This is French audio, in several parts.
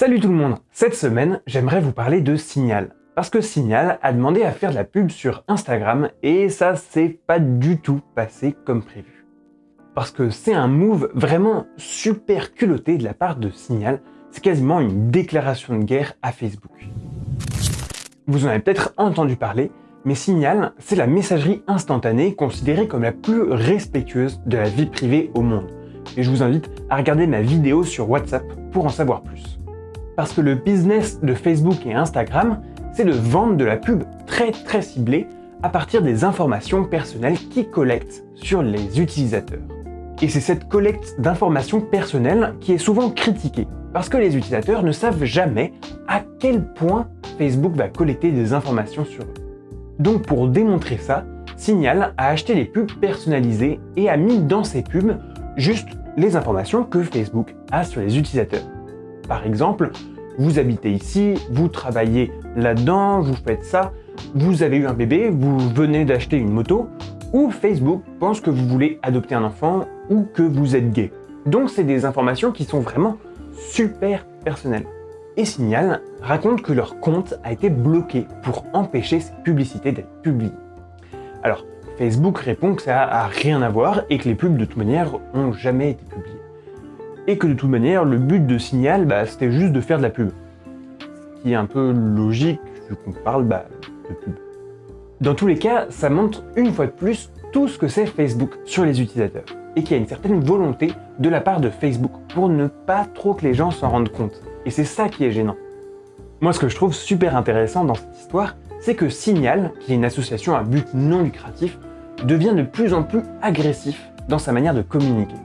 Salut tout le monde Cette semaine, j'aimerais vous parler de Signal. Parce que Signal a demandé à faire de la pub sur Instagram et ça s'est pas du tout passé comme prévu. Parce que c'est un move vraiment super culotté de la part de Signal, c'est quasiment une déclaration de guerre à Facebook. Vous en avez peut-être entendu parler, mais Signal, c'est la messagerie instantanée considérée comme la plus respectueuse de la vie privée au monde. Et je vous invite à regarder ma vidéo sur WhatsApp pour en savoir plus. Parce que le business de Facebook et Instagram, c'est de vendre de la pub très très ciblée à partir des informations personnelles qu'ils collectent sur les utilisateurs. Et c'est cette collecte d'informations personnelles qui est souvent critiquée, parce que les utilisateurs ne savent jamais à quel point Facebook va collecter des informations sur eux. Donc pour démontrer ça, Signal a acheté des pubs personnalisées et a mis dans ces pubs juste les informations que Facebook a sur les utilisateurs. Par exemple, vous habitez ici, vous travaillez là-dedans, vous faites ça, vous avez eu un bébé, vous venez d'acheter une moto, ou Facebook pense que vous voulez adopter un enfant ou que vous êtes gay. Donc c'est des informations qui sont vraiment super personnelles. Et Signal raconte que leur compte a été bloqué pour empêcher ces publicités d'être publiées. Alors, Facebook répond que ça a rien à voir et que les pubs de toute manière ont jamais été publiées et que de toute manière, le but de Signal, bah, c'était juste de faire de la pub. Ce qui est un peu logique vu qu'on parle bah, de pub. Dans tous les cas, ça montre une fois de plus tout ce que c'est Facebook sur les utilisateurs et qu'il y a une certaine volonté de la part de Facebook pour ne pas trop que les gens s'en rendent compte. Et c'est ça qui est gênant. Moi, ce que je trouve super intéressant dans cette histoire, c'est que Signal, qui est une association à but non lucratif, devient de plus en plus agressif dans sa manière de communiquer.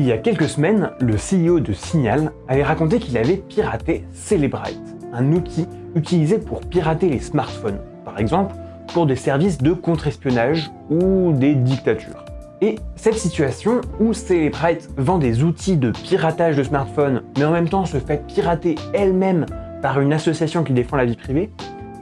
Il y a quelques semaines, le CEO de Signal avait raconté qu'il avait piraté Celebrite, un outil utilisé pour pirater les smartphones, par exemple pour des services de contre-espionnage ou des dictatures. Et cette situation où Celebrite vend des outils de piratage de smartphones, mais en même temps se fait pirater elle-même par une association qui défend la vie privée,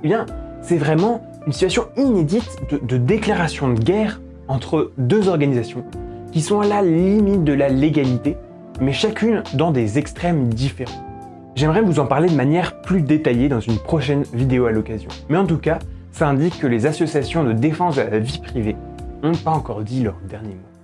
eh bien, c'est vraiment une situation inédite de, de déclaration de guerre entre deux organisations qui sont à la limite de la légalité, mais chacune dans des extrêmes différents. J'aimerais vous en parler de manière plus détaillée dans une prochaine vidéo à l'occasion. Mais en tout cas, ça indique que les associations de défense de la vie privée n'ont pas encore dit leur dernier mot.